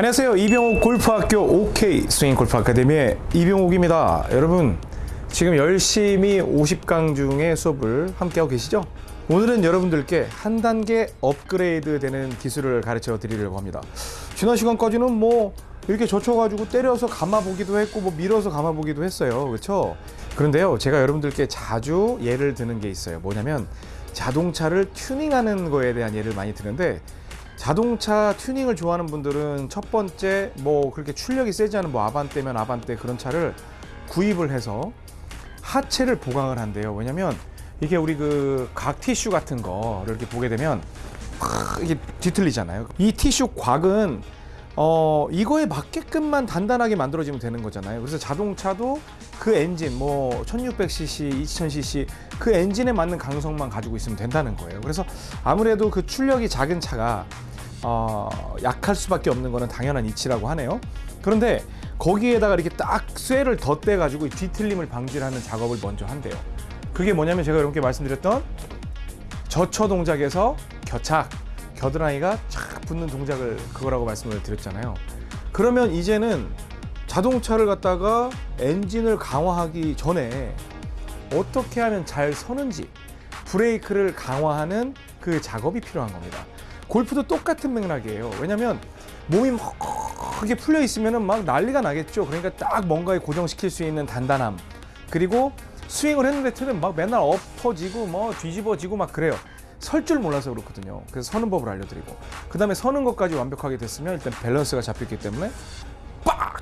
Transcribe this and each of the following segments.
안녕하세요. 이병옥 골프학교 OK 스윙 골프 아카데미의 이병옥입니다. 여러분, 지금 열심히 50강 중에 수업을 함께하고 계시죠? 오늘은 여러분들께 한 단계 업그레이드 되는 기술을 가르쳐 드리려고 합니다. 지난 시간까지는 뭐 이렇게 젖혀가지고 때려서 감아보기도 했고 뭐 밀어서 감아보기도 했어요. 그렇죠? 그런데요, 제가 여러분들께 자주 예를 드는 게 있어요. 뭐냐면 자동차를 튜닝하는 거에 대한 예를 많이 드는데 자동차 튜닝을 좋아하는 분들은 첫 번째 뭐 그렇게 출력이 세지 않은 뭐 아반떼면 아반떼 그런 차를 구입을 해서 하체를 보강을 한대요. 왜냐면 이게 우리 그 각 티슈 같은 거를 이렇게 보게 되면 팍 이게 뒤틀리잖아요. 이 티슈 곽은 어 이거에 맞게끔만 단단하게 만들어지면 되는 거잖아요. 그래서 자동차도 그 엔진 뭐 1600cc, 2000cc 그 엔진에 맞는 강성만 가지고 있으면 된다는 거예요. 그래서 아무래도 그 출력이 작은 차가 어, 약할 수밖에 없는 거는 당연한 이치라고 하네요. 그런데 거기에다가 이렇게 딱 쇠를 덧대 가지고 뒤틀림을 방지하는 작업을 먼저 한대요. 그게 뭐냐면 제가 여러분께 말씀드렸던 저처 동작에서 겨착, 겨드랑이가 착 붙는 동작을 그거라고 말씀을 드렸잖아요. 그러면 이제는 자동차를 갖다가 엔진을 강화하기 전에 어떻게 하면 잘 서는지 브레이크를 강화하는 그 작업이 필요한 겁니다. 골프도 똑같은 맥락이에요. 왜냐면 몸이 막 크게 풀려 있으면 막 난리가 나겠죠. 그러니까 딱 뭔가에 고정시킬 수 있는 단단함. 그리고 스윙을 했는데 틀은 막 맨날 엎어지고 뭐 뒤집어지고 막 그래요. 설 줄 몰라서 그렇거든요. 그래서 서는 법을 알려드리고 그 다음에 서는 것까지 완벽하게 됐으면 일단 밸런스가 잡혔기 때문에 빡!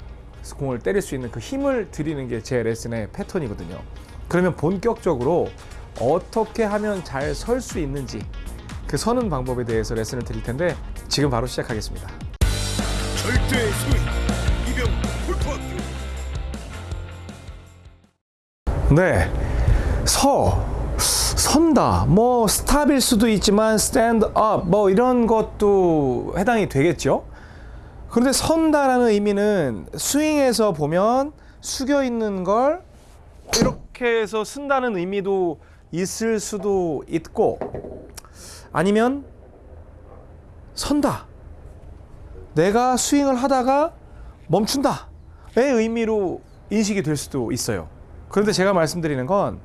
공을 때릴 수 있는 그 힘을 드리는 게 제 레슨의 패턴이거든요. 그러면 본격적으로 어떻게 하면 잘 설 수 있는지 그 서는 방법에 대해서 레슨을 드릴 텐데 지금 바로 시작하겠습니다. 절대 스윙 이병옥 골프학교 네. 서. 선다. 뭐 stop일 수도 있지만 stand up 뭐 이런 것도 해당이 되겠죠. 그런데 선다라는 의미는 스윙에서 보면 숙여 있는 걸 이렇게 해서 쓴다는 의미도 있을 수도 있고 아니면 선다. 내가 스윙을 하다가 멈춘다의 의미로 인식이 될 수도 있어요. 그런데 제가 말씀드리는 건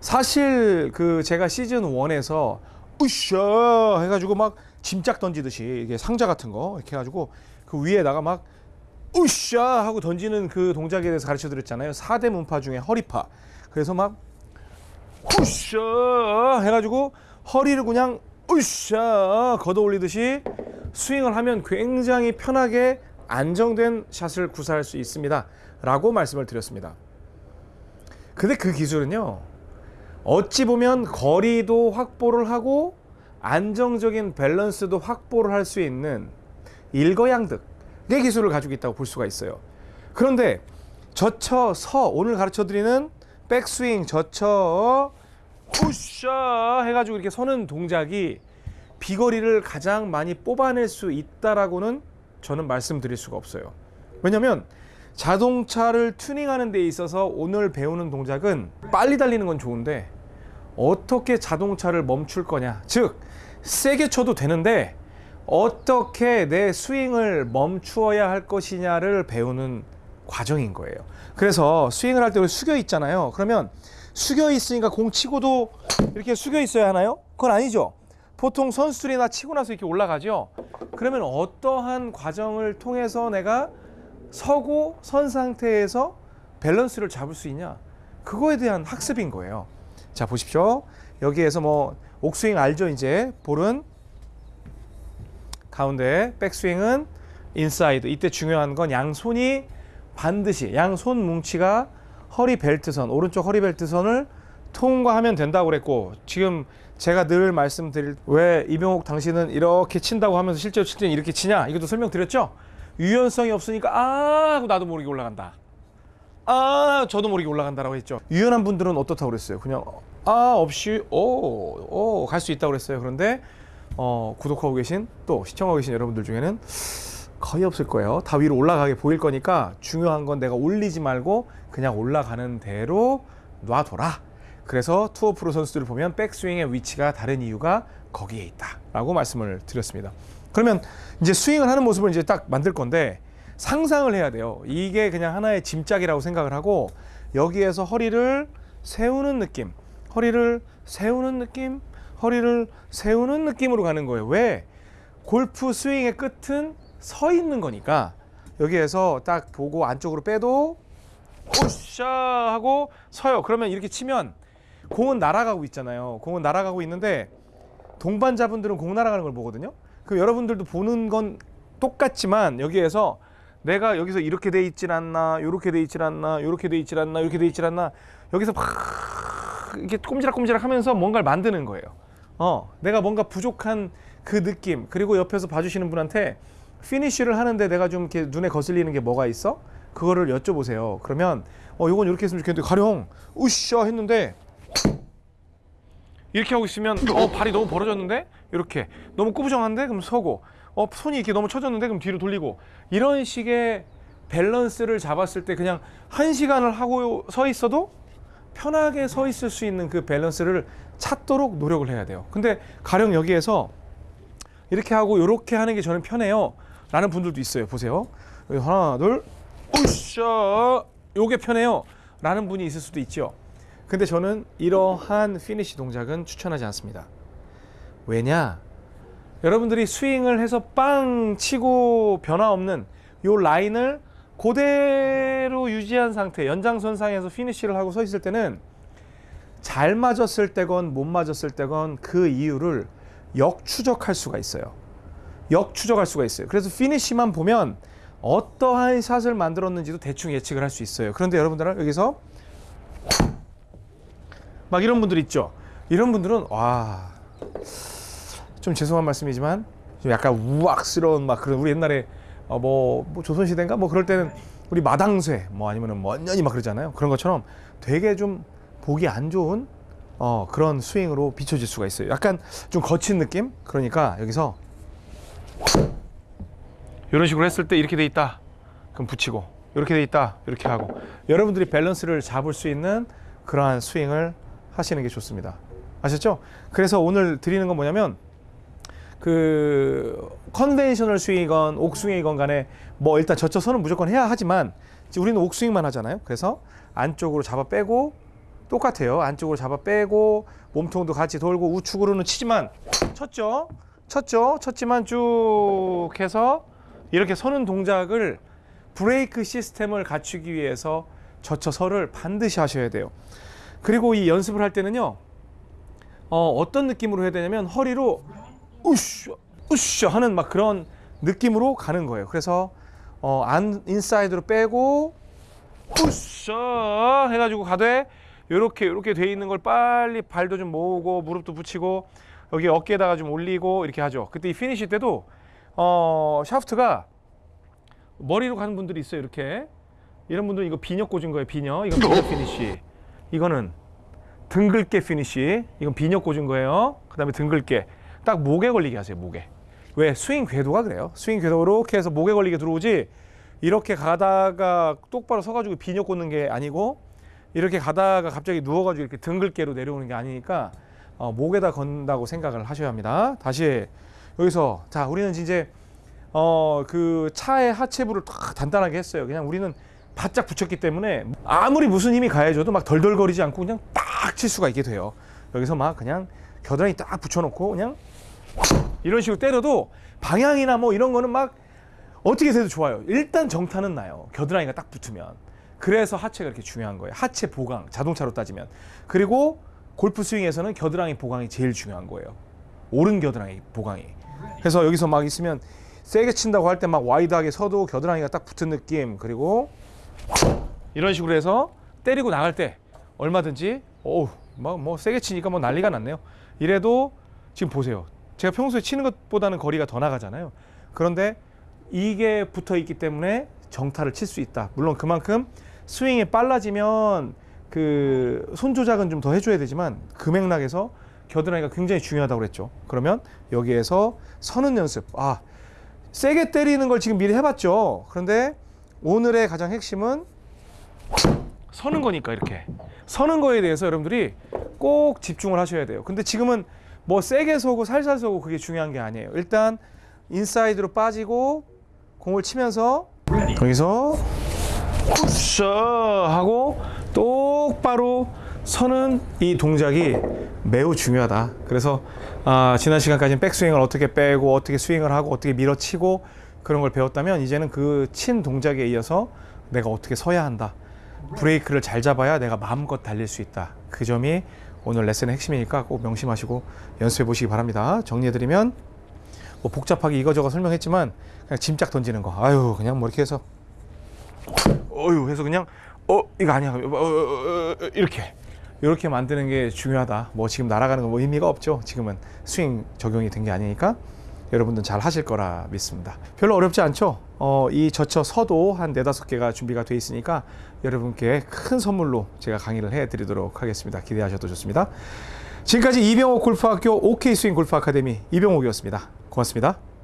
사실 그 제가 시즌 1에서 으쌰 해가지고 막 짐짝 던지듯이 이게 상자 같은 거 이렇게 해가지고 그 위에다가 막 으쌰 하고 던지는 그 동작에 대해서 가르쳐 드렸잖아요. 4대 문파 중에 허리파. 그래서 막 으쌰 해가지고 허리를 그냥 으쌰 걷어 올리듯이 스윙을 하면 굉장히 편하게 안정된 샷을 구사할 수 있습니다. 라고 말씀을 드렸습니다. 근데 그 기술은요, 어찌 보면 거리도 확보를 하고 안정적인 밸런스도 확보를 할 수 있는 일거양득의 기술을 가지고 있다고 볼 수가 있어요. 그런데 젖혀 서 오늘 가르쳐 드리는 백스윙 젖혀 푸셔 해가지고 이렇게 서는 동작이 비거리를 가장 많이 뽑아낼 수 있다라고는 저는 말씀드릴 수가 없어요. 왜냐하면 자동차를 튜닝하는 데 있어서 오늘 배우는 동작은 빨리 달리는 건 좋은데 어떻게 자동차를 멈출 거냐. 즉, 세게 쳐도 되는데 어떻게 내 스윙을 멈추어야 할 것이냐를 배우는 과정인 거예요. 그래서 스윙을 할때 숙여 있잖아요. 그러면 숙여 있으니까 공 치고도 이렇게 숙여 있어야 하나요? 그건 아니죠. 보통 선수들이나 치고 나서 이렇게 올라가죠. 그러면 어떠한 과정을 통해서 내가 서고 선 상태에서 밸런스를 잡을 수 있냐? 그거에 대한 학습인 거예요. 자, 보십시오. 여기에서 뭐 옥스윙 알죠? 이제 볼은 가운데 백스윙은 인사이드. 이때 중요한 건 양손이 반드시 양손 뭉치가 허리 벨트선, 오른쪽 허리 벨트선을 통과하면 된다고 그랬고 지금 제가 늘 말씀드릴 왜 이병옥 당신은 이렇게 친다고 하면서 실제로 칠 때는 이렇게 치냐? 이것도 설명드렸죠? 유연성이 없으니까 아 하고 나도 모르게 올라간다. 아 저도 모르게 올라간다라고 했죠. 유연한 분들은 어떻다고 그랬어요? 그냥 아 없이 오갈 수 있다고 그랬어요. 그런데 어, 구독하고 계신 또 시청하고 계신 여러분들 중에는 거의 없을 거예요. 다 위로 올라가게 보일 거니까 중요한 건 내가 올리지 말고 그냥 올라가는 대로 놔둬라. 그래서 투어 프로 선수들을 보면 백스윙의 위치가 다른 이유가 거기에 있다라고 말씀을 드렸습니다. 그러면 이제 스윙을 하는 모습을 이제 딱 만들 건데 상상을 해야 돼요. 이게 그냥 하나의 짐짝이라고 생각을 하고 여기에서 허리를 세우는 느낌, 허리를 세우는 느낌, 허리를 세우는 느낌으로 가는 거예요. 왜? 골프 스윙의 끝은 서 있는 거니까 여기에서 딱 보고 안쪽으로 빼도 오샤 하고 서요. 그러면 이렇게 치면 공은 날아가고 있잖아요. 공은 날아가고 있는데 동반자분들은 공 날아가는 걸 보거든요. 그럼 여러분들도 보는 건 똑같지만 여기에서 내가 여기서 이렇게 돼 있질 않나, 이렇게 돼 있질 않나, 이렇게 돼 있질 않나, 이렇게 돼 있질 않나 여기서 막 이렇게 꼼지락꼼지락 하면서 뭔가를 만드는 거예요. 어, 내가 뭔가 부족한 그 느낌 그리고 옆에서 봐주시는 분한테 피니쉬를 하는데 내가 좀 이렇게 눈에 거슬리는 게 뭐가 있어? 그거를 여쭤보세요. 그러면 어, 요건 이렇게 했으면 좋겠는데 가령 으쌰 했는데 이렇게 하고 있으면 어 발이 너무 벌어졌는데 이렇게 너무 꾸부정한데 그럼 서고 어 손이 이렇게 너무 처졌는데 그럼 뒤로 돌리고 이런 식의 밸런스를 잡았을 때 그냥 한 시간을 하고 서 있어도 편하게 서 있을 수 있는 그 밸런스를 찾도록 노력을 해야 돼요. 근데 가령 여기에서 이렇게 하고 이렇게 하는 게 저는 편해요. 라는 분들도 있어요. 보세요. 여기 하나, 둘, 으쌰. 요게 편해요. 라는 분이 있을 수도 있죠. 근데 저는 이러한 피니시 동작은 추천하지 않습니다. 왜냐? 여러분들이 스윙을 해서 빵 치고 변화 없는 요 라인을 그대로 유지한 상태, 연장선상에서 피니시를 하고 서 있을 때는 잘 맞았을 때건 못 맞았을 때건 그 이유를 역추적할 수가 있어요. 역추적할 수가 있어요. 그래서 피니시만 보면 어떠한 샷을 만들었는지도 대충 예측을 할 수 있어요. 그런데 여러분들은 여기서 막 이런 분들 있죠. 이런 분들은 와. 좀 죄송한 말씀이지만 좀 약간 우악스러운 막 그런 우리 옛날에 어 뭐, 뭐 조선시대인가 뭐 그럴 때는 우리 마당쇠 뭐 아니면은 원년이 막 그러잖아요. 그런 것처럼 되게 좀 보기 안 좋은 어 그런 스윙으로 비춰질 수가 있어요. 약간 좀 거친 느낌? 그러니까 여기서 이런 식으로 했을 때 이렇게 돼 있다. 그럼 붙이고 이렇게 돼 있다. 이렇게 하고 여러분들이 밸런스를 잡을 수 있는 그러한 스윙을 하시는 게 좋습니다. 아셨죠? 그래서 오늘 드리는 건 뭐냐면 그 conventional 스윙이건 옥스윙이건 간에 뭐 일단 젖혀 서는 무조건 해야 하지만 우리는 옥스윙만 하잖아요. 그래서 안쪽으로 잡아 빼고 똑같아요. 안쪽으로 잡아 빼고 몸통도 같이 돌고 우측으로는 치지만 쳤죠. 쳤죠. 쳤지만 쭉 해서 이렇게 서는 동작을 브레이크 시스템을 갖추기 위해서 젖혀서를 반드시 하셔야 돼요. 그리고 이 연습을 할 때는요. 어, 어떤 느낌으로 해야 되냐면 허리로 우쉬 우쉬 하는 막 그런 느낌으로 가는 거예요. 그래서 어, 안 인사이드로 빼고 우쉬 해가지고 가되 이렇게 이렇게 돼 있는 걸 빨리 발도 좀 모으고 무릎도 붙이고 여기 어깨에다가 좀 올리고 이렇게 하죠. 그때 이 피니시 때도 어, 샤프트가 머리로 가는 분들이 있어요. 이렇게 이런 분들은 이거 비녀 꽂은 거예요. 비녀 이건 비녀 피니시 이거는 등긁개 피니시 이건 비녀 꽂은 거예요. 그다음에 등긁개 딱 목에 걸리게 하세요. 목에 왜 스윙 궤도가 그래요. 스윙 궤도 이렇게 해서 목에 걸리게 들어오지 이렇게 가다가 똑바로 서가지고 비녀 꽂는 게 아니고 이렇게 가다가 갑자기 누워가지고 이렇게 등글게로 내려오는 게 아니니까 어, 목에다 건다고 생각을 하셔야 합니다. 다시 여기서 자 우리는 이제 어 그 차의 하체부를 딱 단단하게 했어요. 그냥 우리는 바짝 붙였기 때문에 아무리 무슨 힘이 가해져도 막 덜덜거리지 않고 그냥 딱 칠 수가 있게 돼요. 여기서 막 그냥 겨드랑이 딱 붙여놓고 그냥 이런 식으로 때려도 방향이나 뭐 이런 거는 막 어떻게 돼도 좋아요. 일단 정타는 나요. 겨드랑이가 딱 붙으면. 그래서 하체가 이렇게 중요한 거예요. 하체 보강, 자동차로 따지면. 그리고 골프 스윙에서는 겨드랑이 보강이 제일 중요한 거예요. 오른 겨드랑이 보강이. 그래서 여기서 막 있으면 세게 친다고 할 때 막 wide하게 서도 겨드랑이가 딱 붙은 느낌. 그리고 이런 식으로 해서 때리고 나갈 때 얼마든지 어우 막뭐 세게 치니까 뭐 난리가 났네요. 이래도 지금 보세요. 제가 평소에 치는 것보다는 거리가 더 나가잖아요. 그런데 이게 붙어 있기 때문에 정타를 칠 수 있다. 물론 그만큼 스윙이 빨라지면 그 손 조작은 좀 더 해줘야 되지만 그 맥락에서 겨드랑이가 굉장히 중요하다고 그랬죠. 그러면 여기에서 서는 연습. 아 세게 때리는 걸 지금 미리 해봤죠. 그런데 오늘의 가장 핵심은 서는 거니까 이렇게 서는 거에 대해서 여러분들이 꼭 집중을 하셔야 돼요. 근데 지금은 뭐 세게 서고 살살 서고 그게 중요한 게 아니에요. 일단 인사이드로 빠지고 공을 치면서 여기서 굿샷 하고 똑바로 서는 이 동작이 매우 중요하다. 그래서 아, 지난 시간까지는 백스윙을 어떻게 빼고 어떻게 스윙을 하고 어떻게 밀어치고 그런 걸 배웠다면 이제는 그 친 동작에 이어서 내가 어떻게 서야 한다. 브레이크를 잘 잡아야 내가 마음껏 달릴 수 있다. 그 점이 오늘 레슨의 핵심이니까 꼭 명심하시고 연습해 보시기 바랍니다. 정리해드리면 뭐 복잡하게 이거저거 설명했지만 그냥 짐짝 던지는 거. 아유 그냥 뭐 이렇게 해서 어유 해서 그냥 어 이거 아니야 어, 어, 어, 어, 이렇게 이렇게 만드는 게 중요하다. 뭐 지금 날아가는 건 뭐 의미가 없죠. 지금은 스윙 적용이 된 게 아니니까 여러분들 잘 하실 거라 믿습니다. 별로 어렵지 않죠. 어, 이 저처 서도 한 네다섯 개가 준비가 돼 있으니까 여러분께 큰 선물로 제가 강의를 해 드리도록 하겠습니다. 기대하셔도 좋습니다. 지금까지 이병옥 골프학교 OK 스윙 골프 아카데미 이병옥이었습니다. 고맙습니다.